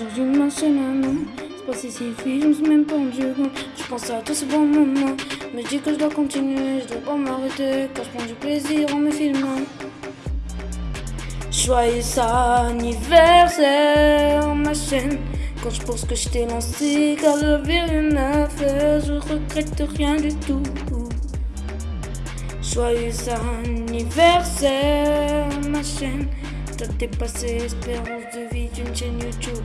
Aujourd'hui ma chaîne à non C'est pas si si je me suis même pas rendu compte. Je pense à tous ces bons moments. Mais je dis que je dois continuer, je dois pas m'arrêter. Car je prends du plaisir en me filmant. Joyeux anniversaire ma chaîne. Quand je pense que je t'ai lancé Car j'avais rien à faire Je regrette rien du tout. Joyeux anniversaire ma chaîne. T'as dépassé l'espérance de vie d'une chaîne YouTube.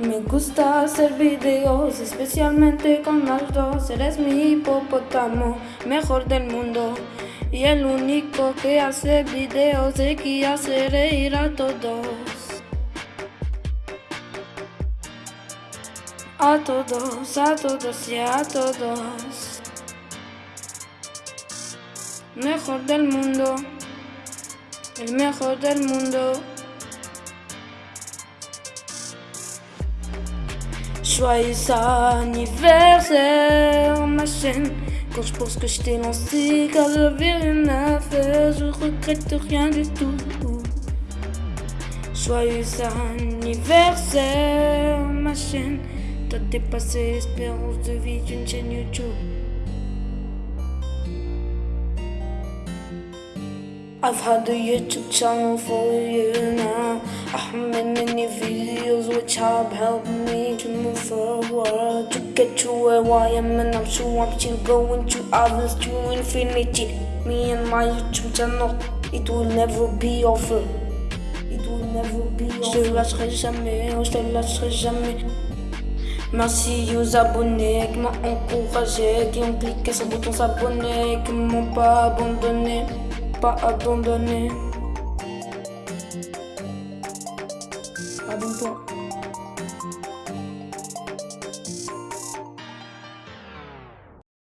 Me gusta hacer videos, especialmente con las dos. Eres mi hipopótamo, mejor del mundo. Y el único que hace videos y que hace reír a todos. A todos, a todos y a todos. Mejor del mundo, el mejor del mundo. Joyeux anniversaire ma chaîne. Quand je pense que je t'ai lancé car j'avais rien à faire Je regrette rien du tout. Joyeux anniversaire ma chaîne. T'as dépassé l'espérance de vie d'une chaîne YouTube. I've had a YouTube channel for a year now. I have made many videos which have helped me get to where I am and I'm so I'm still going to others to infinity. Me and my YouTube channel, it will never be over. It will never be over Je te lâcherai jamais, oh, je te lâcherai jamais. Merci aux abonnés qui m'ont encouragé Qui ont cliqué sur le bouton s'abonner Qui m'ont pas abandonné, pas abandonné. Abonne-toi